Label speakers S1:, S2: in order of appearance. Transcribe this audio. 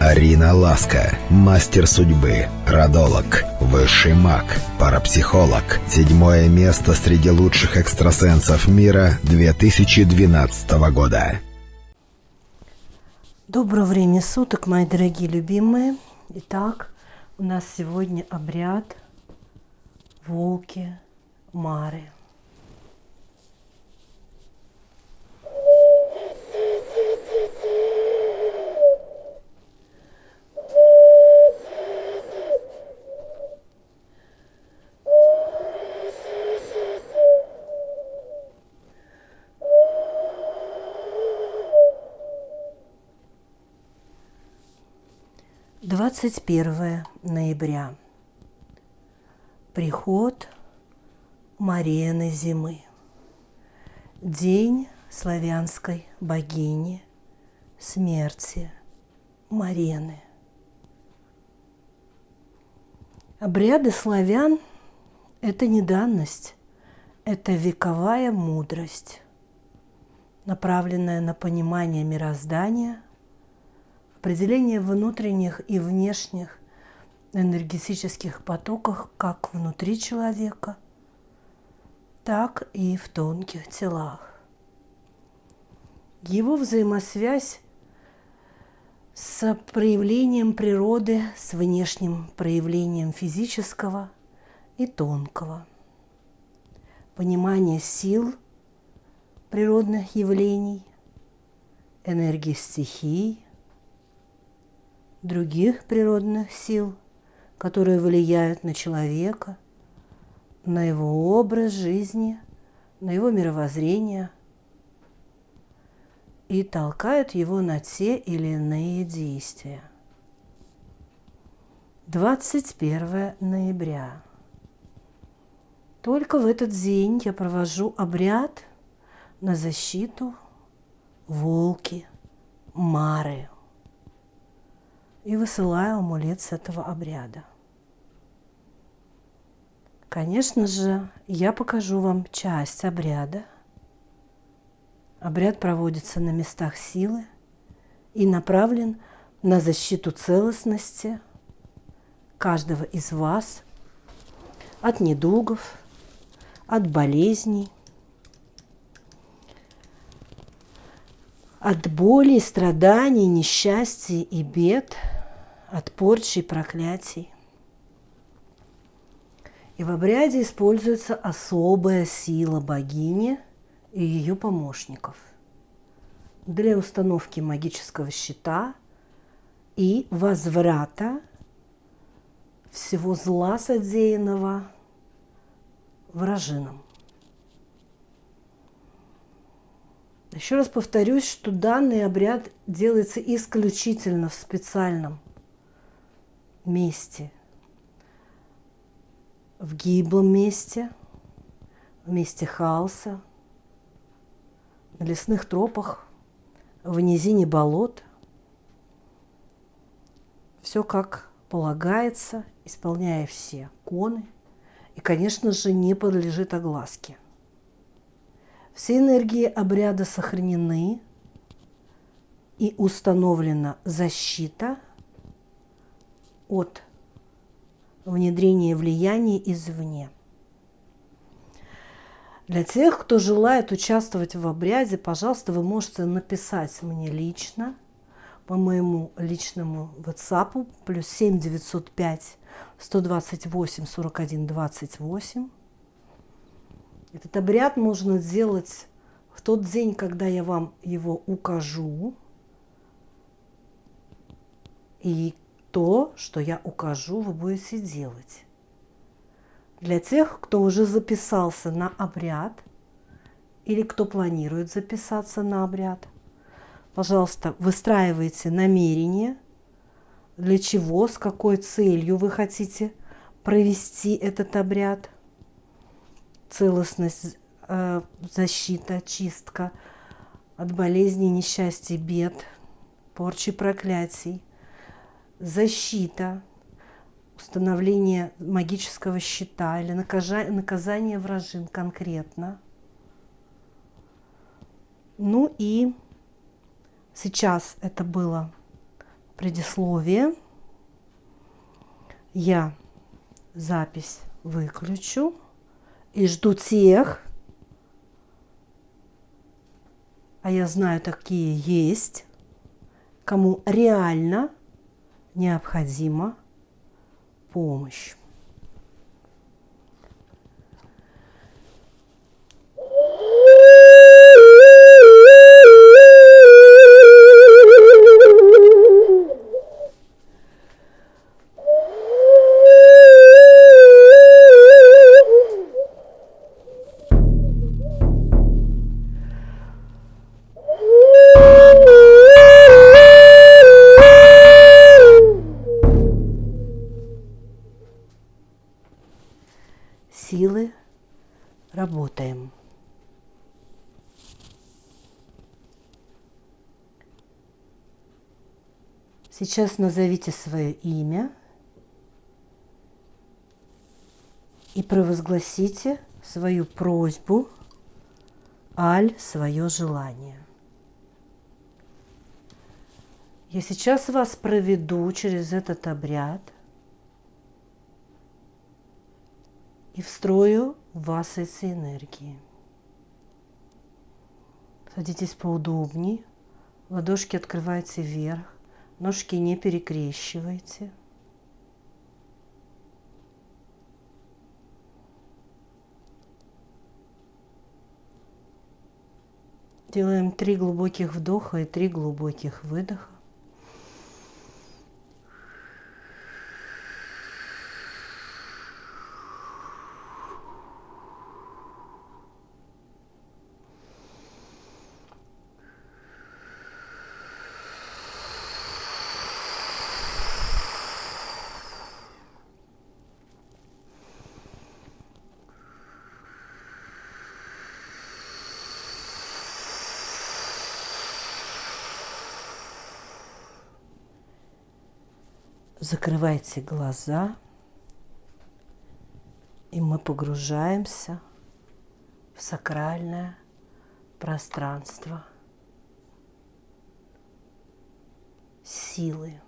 S1: Арина Ласка, мастер судьбы, родолог, высший маг, парапсихолог. Седьмое место среди лучших экстрасенсов мира 2012 года.
S2: Доброго времени суток, мои дорогие любимые. Итак, у нас сегодня обряд волки Мары – Двадцать первое ноября. Приход Марены зимы. День славянской богини смерти Марены. Обряды славян – это не данность, это вековая мудрость, направленная на понимание мироздания, определение внутренних и внешних энергетических потоках как внутри человека, так и в тонких телах. Его взаимосвязь с проявлением природы, с внешним проявлением физического и тонкого. Понимание сил природных явлений, энергии стихий, других природных сил – которые влияют на человека, на его образ жизни, на его мировоззрение и толкают его на те или иные действия. 21 ноября. Только в этот день я провожу обряд на защиту волки Мары и высылаю амулет с этого обряда. Конечно же, я покажу вам часть обряда. Обряд проводится на местах силы и направлен на защиту целостности каждого из вас от недугов, от болезней, от боли, страданий, несчастий и бед – от порчи и проклятий. И в обряде используется особая сила богини и ее помощников для установки магического щита и возврата всего зла содеянного вражинам. Еще раз повторюсь, что данный обряд делается исключительно в специальном месте, в гиблом месте, в месте хаоса, на лесных тропах, в низине болот. Все как полагается, исполняя все коны, и, конечно же, не подлежит огласке. Все энергии обряда сохранены и установлена защита – от внедрения влияний извне. Для тех, кто желает участвовать в обряде, пожалуйста, вы можете написать мне лично по моему личному WhatsApp плюс 7 905 128 41 28. Этот обряд можно сделать в тот день, когда я вам его укажу. И то, что я укажу, вы будете делать. Для тех, кто уже записался на обряд или кто планирует записаться на обряд, пожалуйста, выстраивайте намерение, для чего, с какой целью вы хотите провести этот обряд. Целостность, э, защита, чистка от болезней, несчастья, бед, порчи, проклятий защита, установление магического щита или наказание вражин конкретно. Ну и сейчас это было предисловие. Я запись выключу и жду тех, а я знаю, такие есть, кому реально необходима помощь. Силы работаем. Сейчас назовите свое имя и провозгласите свою просьбу, аль свое желание. Я сейчас вас проведу через этот обряд – и встрою в вас эти энергии. Садитесь поудобнее, ладошки открывайте вверх, ножки не перекрещивайте. Делаем три глубоких вдоха и три глубоких выдоха. Закрывайте глаза, и мы погружаемся в сакральное пространство силы.